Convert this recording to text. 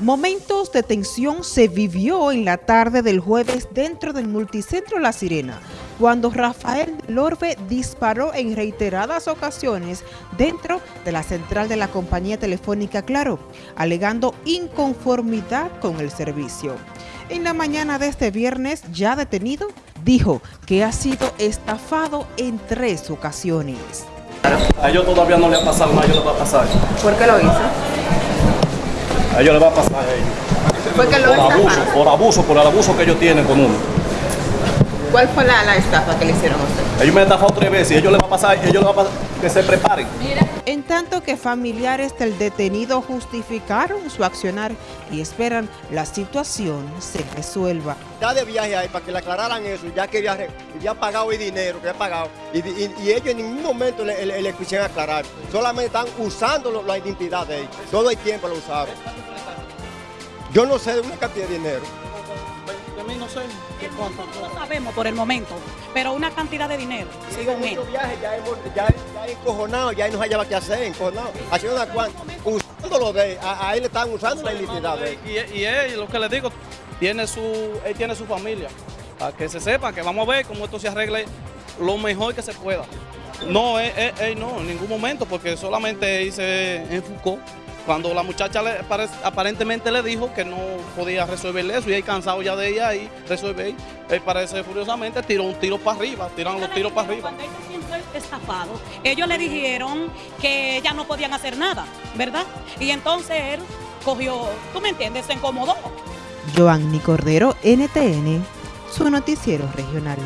Momentos de tensión se vivió en la tarde del jueves dentro del multicentro La Sirena, cuando Rafael Lorbe disparó en reiteradas ocasiones dentro de la central de la compañía telefónica Claro, alegando inconformidad con el servicio. En la mañana de este viernes, ya detenido, dijo que ha sido estafado en tres ocasiones. A ellos todavía no le ha pasado ellos les va a pasar. ¿Por qué lo hizo? A ellos les va a pasar a ellos. ¿Fue que lo Por abuso, por abuso, por el abuso que ellos tienen con uno. ¿Cuál fue la, la estafa que le hicieron a usted? Ellos me han estafado tres veces y ellos les va a pasar, ellos les va a pasar que se preparen. En tanto que familiares del detenido justificaron su accionar y esperan la situación se resuelva. ya de viaje ahí para que le aclararan eso, ya que había, re- había pagado el dinero, que había pagado, y, y- y ellos en ningún momento le, le- le quisieron aclarar, solamente están usando lo- la identidad de ellos, todo el tiempo lo usaron. Yo no sé de una cantidad de dinero. No sé. No sabemos por el momento, pero una cantidad de dinero, según él. Viajes ya hemos, ya, ya encojonado, ya no hallaba qué hacer, encojonado, haciendo una cuanta, usándolo de él, a, a él le están usando la identidad de él. Y, y él, lo que le digo, tiene su, él tiene su familia. Para que se sepa, que vamos a ver cómo esto se arregle lo mejor que se pueda. No, él, él- él no, en ningún momento, porque solamente él se enfocó. Cuando la muchacha le, aparentemente le dijo que no podía resolverle eso y él cansado ya de ella y resolver, él parece furiosamente tiró un tiro para arriba, tiran los tiros para arriba. Cuando él se sintió estafado, ellos le dijeron que ya no podían hacer nada, ¿verdad? Y entonces él cogió, tú me entiendes, se incomodó. Joanny Cordero, NTN, su noticiero regional.